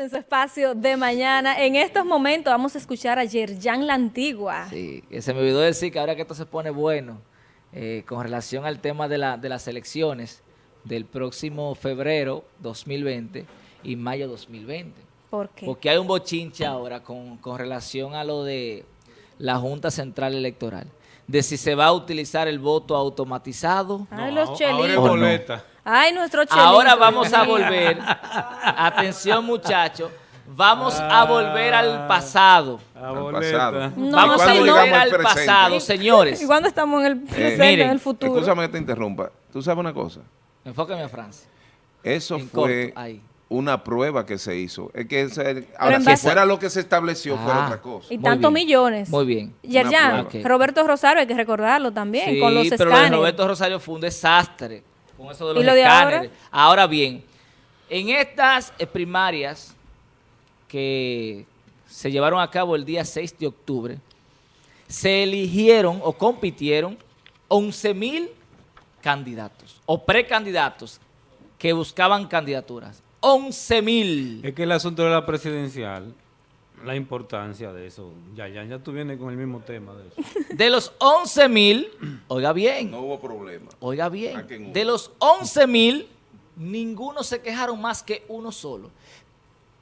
en su espacio de mañana. En estos momentos vamos a escuchar a Yerjan La Antigua. Sí, que se me olvidó decir que ahora que esto se pone bueno, eh, con relación al tema de, la, de las elecciones del próximo febrero 2020 y mayo 2020. ¿Por qué? Porque hay un bochinche ahora con, con relación a lo de la Junta Central Electoral. De si se va a utilizar el voto automatizado. Ay, No, los ahora boleta. Ay, nuestro chelito. Ahora vamos a volver, atención muchachos, vamos a volver al pasado. A Al pasado. No, Vamos a volver al pasado, señores. ¿Y cuándo estamos en el presente, miren, en el futuro? Escúchame que te interrumpa. ¿Tú sabes una cosa? Enfóqueme a Francia. Eso En fue corto, ahí. una prueba que se hizo. Es que ese- ahora, si base- fuera lo que se estableció, fuera Ah. otra cosa. Y tantos millones. Muy bien. Yerjan. Roberto Rosario, hay que recordarlo también, Sí, con los pero lo de Roberto Rosario fue un desastre con eso de los ¿Y lo de escáneres. ahora? bien, en estas eh, primarias que se llevaron a cabo el día 6 de octubre, se eligieron o compitieron 11 mil candidatos o precandidatos que buscaban candidaturas. 11 mil. Es que el asunto de la presidencial, la importancia de eso, ya, ya, ya tú vienes con el mismo tema de eso. De los 11 mil, oiga bien, No hubo problema. Oiga bien, de los 11 mil, ninguno se quejaron más que uno solo.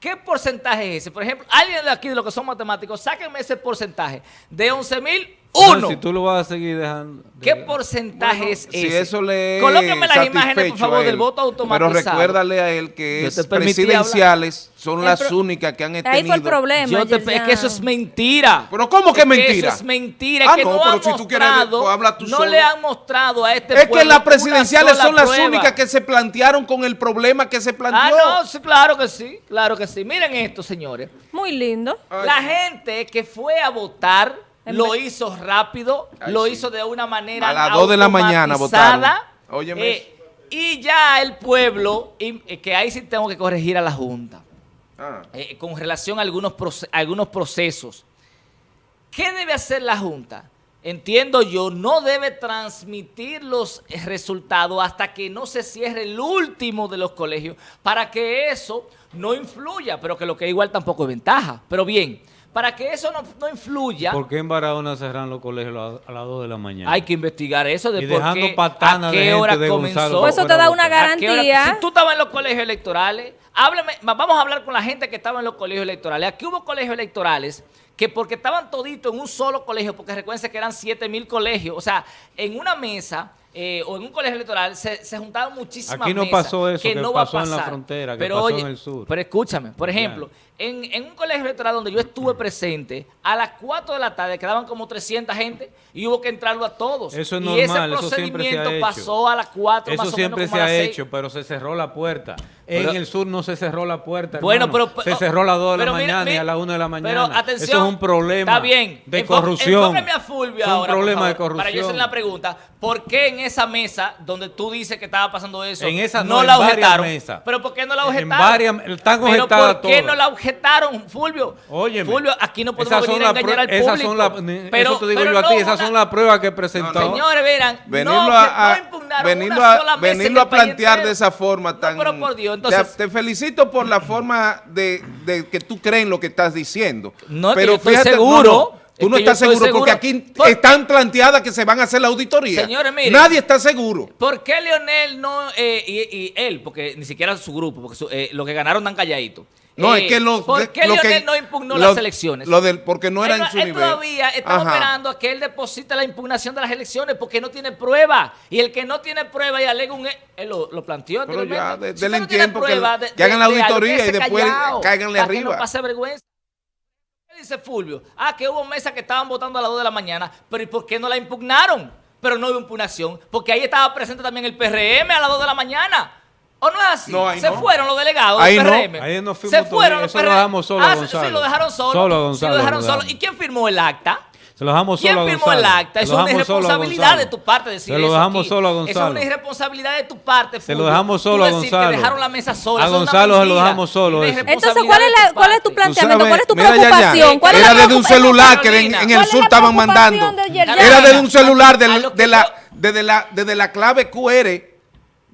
¿Qué porcentaje es ese? Por ejemplo, alguien de aquí de los que son matemáticos, sáquenme ese porcentaje. De 11 mil, uno. No, si tú lo vas a seguir dejando. ¿Qué porcentaje Bueno, es si ese? eso le Colóquenme las imágenes, por favor, él. del voto automatizado. Pero recuérdale a él que es presidenciales son las pro- únicas que han tenido. Ahí fue el problema, Yo te- es que eso es mentira. Pero ¿cómo que Es mentira? eso es mentira. Ah, es que no, no, pero han si tú quieres, mostrado, pues habla tú no solo. le han mostrado a este Es que las presidenciales son las prueba. únicas que se plantearon con el problema que se planteó. Ah, no, sí, claro que sí, claro que sí. Miren esto, señores. Muy lindo. Ay, La gente que fue a votar lo hizo rápido, Ay, lo sí. hizo de una manera A las dos de la mañana votaron. Óyeme eh, y ya el pueblo, y, eh, que ahí sí tengo que corregir a la Junta, Ah. eh, con relación a algunos, proce- algunos procesos. ¿Qué debe hacer la Junta? Entiendo yo, no debe transmitir los resultados hasta que no se cierre el último de los colegios para que eso no influya, pero que lo que igual tampoco es ventaja. Pero bien, para que eso no, no influya, ¿Por qué en Barahona cerran los colegios a la- a las 2 de la mañana? hay que investigar eso de Y por dejando qué, patanas a de qué gente hora de Gonzalo comenzó. Pues eso te da una ¿A qué hora- garantía. Si tú estabas en los colegios electorales, háblame, va- vamos a hablar con la gente que estaba en los colegios electorales. Aquí hubo colegios electorales que porque estaban toditos en un solo colegio, porque recuerden que eran 7 mil colegios, o sea, en una mesa eh, o en un colegio electoral se, se juntaban muchísimas Aquí no mesas pasó eso, que no va a pasó en la pasar. frontera, que pero pasó oye, en el sur. Pero escúchame, por ejemplo, en, en un colegio electoral donde yo estuve presente, a las 4 de la tarde quedaban como 300 gente y hubo que entrarlo a todos. Eso es y normal, ese eso siempre se ha procedimiento hecho. pasó a las 4 Eso más o siempre menos se como a ha las seis. hecho, pero se cerró la puerta. Pero- en el sur no se cerró la puerta. Bueno, hermano. pero- Se cerró a las 2 de la pero mira, mañana y a las 1 de la mañana. Pero atención. Eso es un problema Está bien. de Enfo- corrupción. A Fulvio Fue un ahora, problema de favor, Para yo corrupción. hacer la pregunta, ¿por qué en esa mesa donde tú dices que estaba pasando eso, En esa no, no en la objetaron? mesas. ¿Pero por qué no la En objetaron? varias- están ¿Pero objetadas por qué todas. no la objetaron, Fulvio? Óyeme. Fulvio, aquí no podemos venir a engañar al público. son las- ni- pero, eso te digo pero yo a no ti, esas una- son las pruebas que presentó. Señores, verán, Venirlo no, a, no impugnaron venirlo una a- sola mesa en venirlo a plantear de esa forma tan... pero por Dios, entonces- te, felicito por la forma de, de que tú crees en lo que estás diciendo. No, que pero estoy fíjate, seguro. no, no, Es tú no que estás seguro, porque aquí Por- están planteadas que se van a hacer la auditoría. Señores, miren. Nadie está seguro. ¿Por qué Leonel no, eh, y, y él, porque ni siquiera su grupo, porque su- eh, lo que ganaron tan calladitos? No, Eh, es que lo, ¿Por qué lo que- no impugnó lo- las elecciones? Lo del, porque no era él, en su él nivel. todavía está Ajá. esperando a que él deposite la impugnación de las elecciones porque no tiene prueba. Y el que no tiene prueba y alega un... Él lo, lo planteó Pero ya, anteriormente. de- Si denle usted no tiempo que- prueba que hagan la auditoría y después callado, cáiganle para que arriba. no pase vergüenza. ¿Qué dice Fulvio? Ah, que hubo mesas que estaban votando a las 2 de la mañana, pero ¿y por qué no la impugnaron? Pero no hubo impugnación, porque ahí estaba presente también el PRM a las 2 de la mañana. ¿O no es así? No, ahí Se no. fueron los delegados Ahí del no. PRM. Ahí no Se fueron los eso lo PRM. dejamos solo Ah, Gonzalo. Sí, lo dejaron solo. Solo a Sí, Gonzalo lo dejaron lo solo. dejamos. ¿Y quién firmó el acta? Se lo dejamos ¿Quién solo a firmó Gonzalo. el acta? Es una irresponsabilidad Gonzalo. de tu parte decir Se lo eso dejamos solo a Eso es Gonzalo. una irresponsabilidad de tu parte, Se lo dejamos solo a decir que Gonzalo. dejaron la mesa sola. A eso Gonzalo se lo dejamos solo eso. Entonces, ¿cuál es, la, tu ¿cuál es tu parte. planteamiento? sabes, ¿Cuál es tu mira, preocupación? ¿Cuál es era la desde un celular que en, ¿Cuál el sur estaban mandando. Era desde un celular de, la, yo- desde, la, desde la clave QR.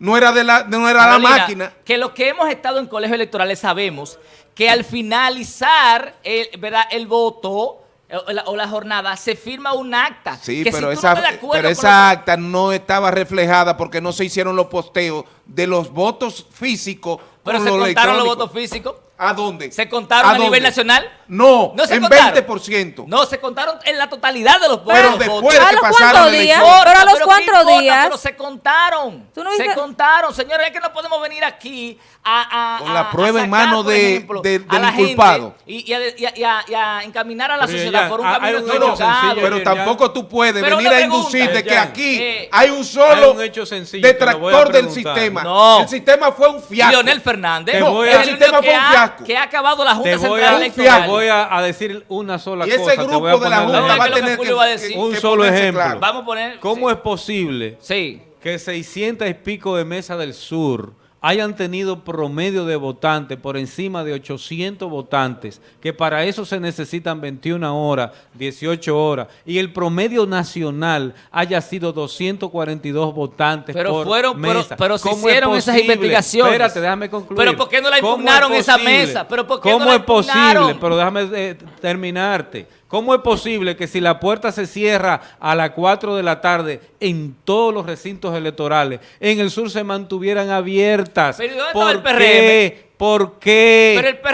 No era, de la, no era la máquina. Que los que hemos estado en colegios electorales sabemos que al finalizar el, ¿verdad? el voto eh, o la, o la jornada se firma un acta. Sí, que pero si esa, no pero esa acta no estaba reflejada porque no se hicieron los posteos de los votos físicos Pero se los contaron los votos físicos. ¿A dónde? ¿Se contaron a, dónde? nivel nacional? No, No se en contaron. 20%. No, se contaron en la totalidad de los votos. Pero los después de ¿A que los pasaron días? elección. Pero a los ¿qué cuatro importa? días. Pero se contaron. ¿Tú no se contaron, señores. Es que no podemos venir aquí a. a- Con la a- a prueba en mano de- ejemplo, de- a del la inculpado. Y, y a, y a- y a- y a encaminar a la Pero sociedad ya, por un hay camino No, sencillo, pero ya. tampoco tú puedes venir a inducir de que aquí Eh, hay un solo hay un hecho sencillo, detractor del sistema. No. El sistema fue un fiasco. Leonel Fernández. El sistema fue un fiasco. que ha acabado la Junta Central Electoral. Voy a, a decir una sola Y ese cosa. te voy a grupo de la Junta va a que va a decir. Un que solo ejemplo. claro. Vamos a poner. ¿Cómo sí. es posible Sí. que 600 y pico de Mesa del Sur hayan tenido promedio de votantes por encima de 800 votantes, que para eso se necesitan 21 horas, 18 horas, y el promedio nacional haya sido 242 votantes Pero por fueron, pero, mesa. pero se ¿Cómo es hicieron esas investigaciones. Espérate, déjame concluir. Pero ¿por qué no la ¿Cómo es impugnaron esa mesa? Pero ¿por qué ¿Cómo no la es posible? impugnaron? Pero déjame eh, terminarte. ¿Cómo es posible que si la puerta se cierra a las 4 de la tarde en todos los recintos electorales, en el sur se mantuvieran abiertas? Pero ¿y dónde estaba el ¿Por qué? ¿Por qué? Pero el PRM,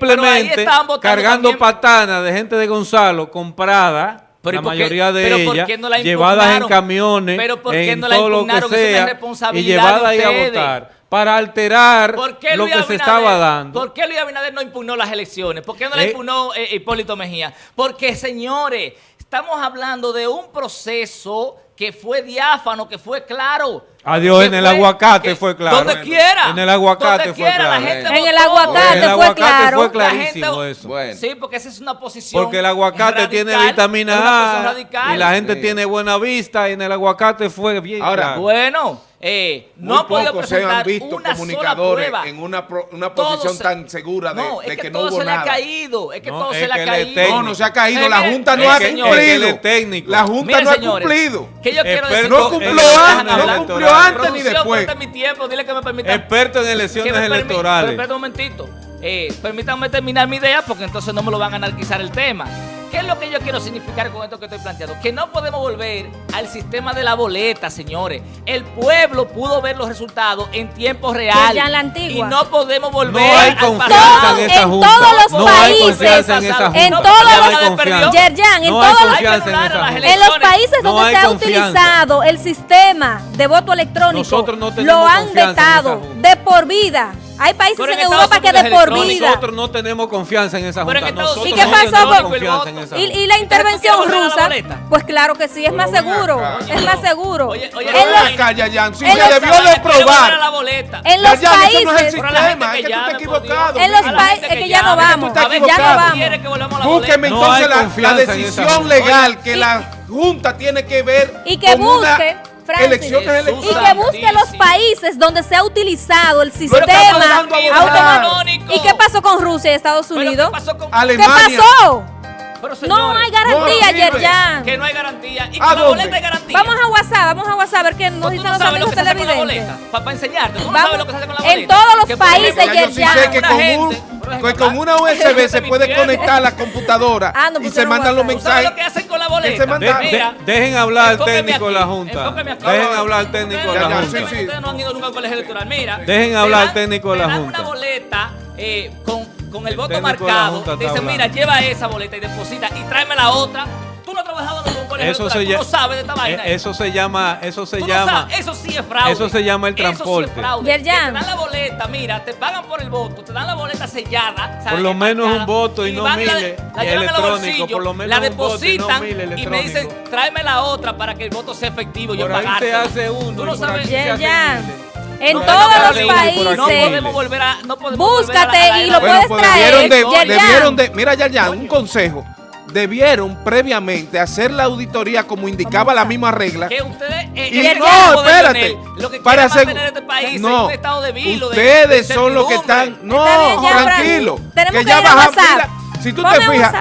pero ahí Simplemente cargando también. patanas de gente de Gonzalo comprada, Pero ¿y la por mayoría de por ellas, no la llevadas en camiones, Pero ¿por qué en no la todo lo que la sea, y responsabilidad llevadas ahí a votar para alterar ¿Por qué lo que se estaba dando. ¿Por qué Luis Abinader no impugnó las elecciones? ¿Por qué no la Eh. impugnó eh, Hipólito Mejía? Porque, señores, estamos hablando de un proceso que fue diáfano, que fue claro. Adiós, en el aguacate fue claro. Donde quiera. en el aguacate donde fue claro. La gente En el aguacate En el fue claro. fue La clarísimo gente- eso. Bueno. Sí, porque esa es una posición Porque el aguacate radical, tiene vitamina A radical. y la gente Sí. tiene buena vista y en el aguacate fue bien Ahora, claro. Bueno, eh, no ha podido pocos se presentar han visto una sola comunicadores prueba. en una, pro- una posición se- tan segura de, no, de es que, que, no todo hubo se le ha nada. caído. Es que No, todo es se le ha caído. No, no se ha caído. Eh, la Junta no ha cumplido. La Junta no ha cumplido. Que yo quiero Experto decir. No cumplió antes, ni después. mi tiempo, dile que me permita. Experto en elecciones electorales. Espera un momentito. Eh, permítanme terminar mi idea porque entonces no me lo van a anarquizar el tema. ¿Qué es lo que yo quiero significar con esto que estoy planteando? Que no podemos volver al sistema de la boleta, señores. El pueblo pudo ver los resultados en tiempo real. ya en la antigua. Y no podemos volver No hay al confianza pasado. en esa en todos los no hay países, confianza en esa junta. en todos los- hay. Yerjan, en no hay todos los- Hay en. En los países donde hay se ha confianza. utilizado el sistema de voto electrónico, no lo han vetado de por vida. Hay países en Europa que de por vida. Nosotros no tenemos confianza en esa Pero en junta. Nosotros ¿Y qué pasó con- confianza en esa Y, y la intervención la rusa, pues claro que sí, es más seguro. Es más seguro. Oye, oye, En los- ven acá, Yayan, si en se los- debió de Quiero volver a la probar. boleta. En los Yayan, eso no es el países, sistema, es que tú por equivocado. En los países- es que ya no vamos, ya entonces la- decisión legal que la Junta tiene que ver Y que busque, Francis, elecciones y que busque los países donde se ha utilizado el sistema automático. ¿Y qué pasó con Rusia y Estados ¿Pero Unidos? qué pasó con ¿Qué Alemania. pasó? Pero, No hay garantía, no. Yerjan. Que no hay garantía. Y ¿A con la boleta hay garantía. Vamos a WhatsApp, vamos a WhatsApp a ver qué nos Pues dicen no los lo amigos que televidentes. Para enseñarte. Tú no Vamos- sabes lo que se hace con la en boleta. todos los Que, países, yo sí Yerjan. sé que con, un- ejemplo, que con una USB se puede conectar a la computadora Ah, no y se pusieron mandan los WhatsApp. ¿Tú sabes mensajes. lo que hacen con la boleta? De- de- Mira, dejen hablar al técnico de la Junta. Dejen hablar al técnico de la Junta. sí, sí. Ustedes no han ido nunca al colegio electoral. Mira. Dejen hablar al técnico de la Junta. una boleta eh, con, con el voto marcado. Dicen, mira, lleva esa boleta y deposita y tráeme la otra. Tú no has trabajado en un colegio Eso se, Tú no llama, sabes de esta vaina. eso se llama, eso se Tú no llama, sabes, eso sí es fraude. eso se llama el Eso sí es transporte. fraude. Te dan la boleta, mira, te pagan por el voto, te dan la boleta sellada. Por lo menos un voto y no van la- miles, La los electrónico, por lo menos la no depositan y me dicen, tráeme la otra para que el voto sea efectivo. yo ahí se hace uno, Tú no sabes. En No, todos no, los no, aquí No países. podemos volver a. No podemos volver a la- Búscate a la y lo de- puedes pues traer, debieron de, Yerjan. debieron de, mira ya un consejo. Debieron previamente hacer la auditoría como indicaba la misma regla. Que ustedes. eh, Y no, espérate. Lo que Para mantener este país en no, un estado de vilo. de- ustedes de son los que están. No, Está bien, ya, tranquilo. Tenemos que que ya ir a baja- WhatsApp. mira, si tú Ponme te fijas,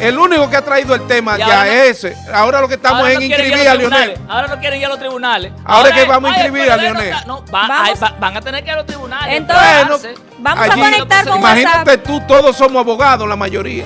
el único que ha traído el tema ya no- es ese. Ahora lo que estamos es no inscribir a Lionel. Ahora no quieren ir a los tribunales. Ahora es que vamos a inscribir a Lionel. No, va- van a tener que ir a los tribunales. Entonces, Bueno. Vamos allí- a conectar con Imagínate WhatsApp. tú, todos somos abogados, la mayoría.